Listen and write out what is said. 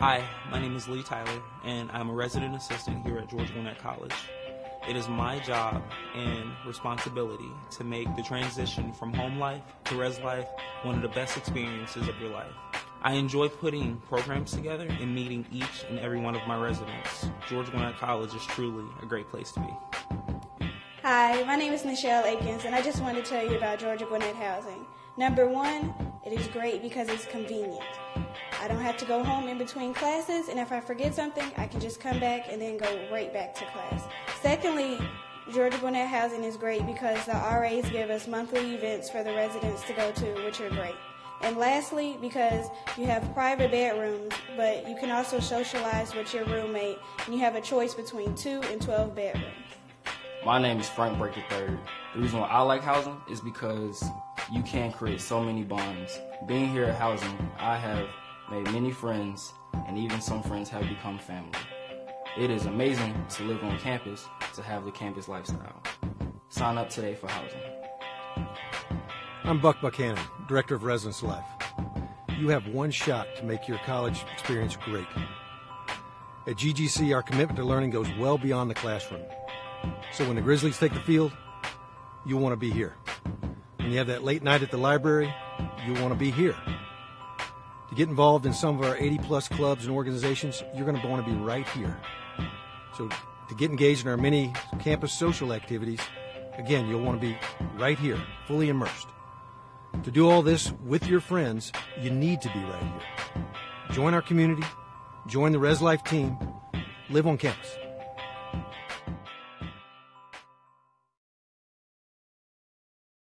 Hi, my name is Lee Tyler, and I'm a resident assistant here at Georgia Gwinnett College. It is my job and responsibility to make the transition from home life to res life one of the best experiences of your life. I enjoy putting programs together and meeting each and every one of my residents. Georgia Gwinnett College is truly a great place to be. Hi, my name is Michelle Akins, and I just wanted to tell you about Georgia Gwinnett Housing. Number one, it is great because it's convenient. I don't have to go home in between classes, and if I forget something, I can just come back and then go right back to class. Secondly, Georgia Gwinnett Housing is great because the RAs give us monthly events for the residents to go to, which are great. And lastly, because you have private bedrooms, but you can also socialize with your roommate, and you have a choice between 2 and 12 bedrooms. My name is Frank Break III. The reason why I like housing is because you can create so many bonds. Being here at housing, I have made many friends, and even some friends have become family. It is amazing to live on campus, to have the campus lifestyle. Sign up today for housing. I'm Buck Buchanan, Director of Residence Life. You have one shot to make your college experience great. At GGC, our commitment to learning goes well beyond the classroom. So when the Grizzlies take the field, you want to be here. When you have that late night at the library, you want to be here. To get involved in some of our 80 plus clubs and organizations, you're going to want to be right here. So to get engaged in our many campus social activities, again, you'll want to be right here, fully immersed. To do all this with your friends, you need to be right here. Join our community, join the Res Life team, live on campus.